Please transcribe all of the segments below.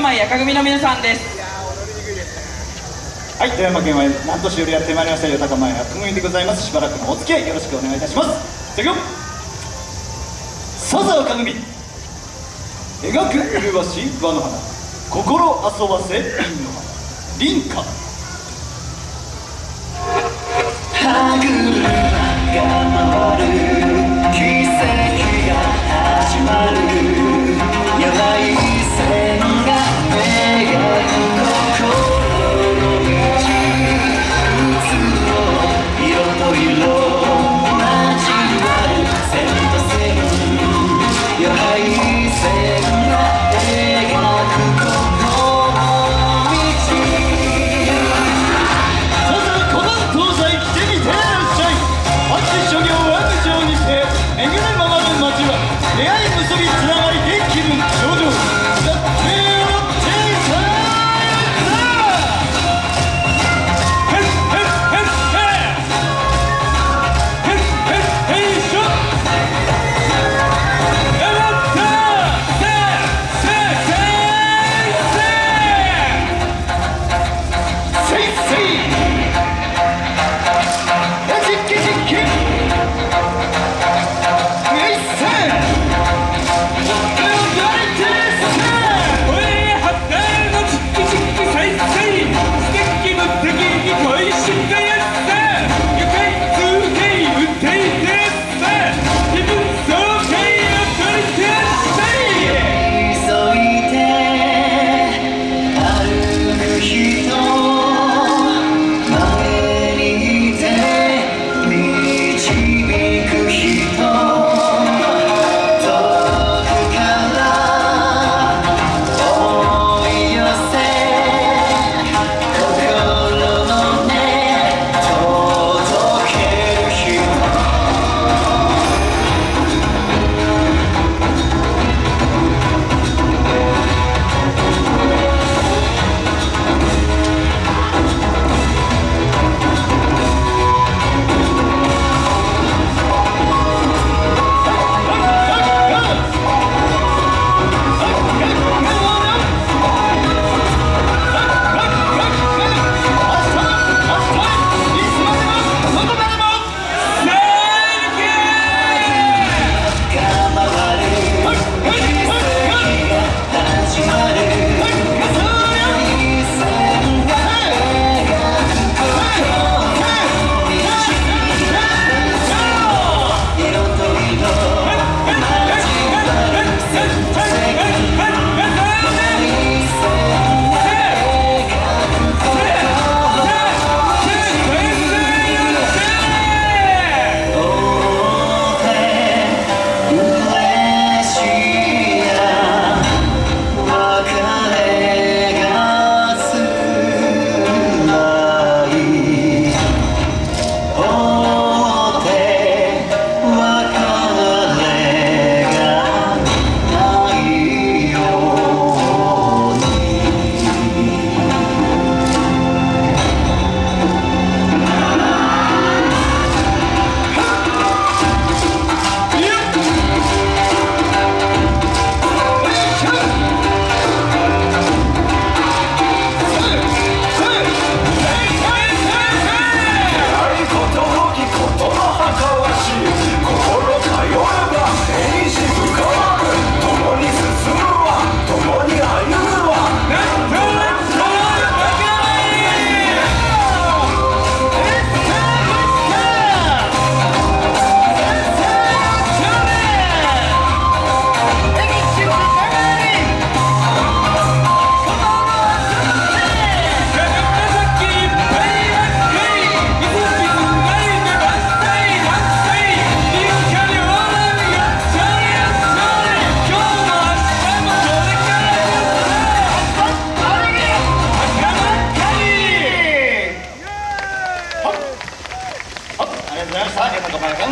山やか組の皆さんです。はい富山県は何年よりやってまいりましたよ高前赤組でございます。しばらくのお付き合いよろしくお願いいたします。そあではささ赤組描く麗しい輪の花心遊ばせ瓶の花林花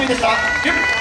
Bundestag gibt.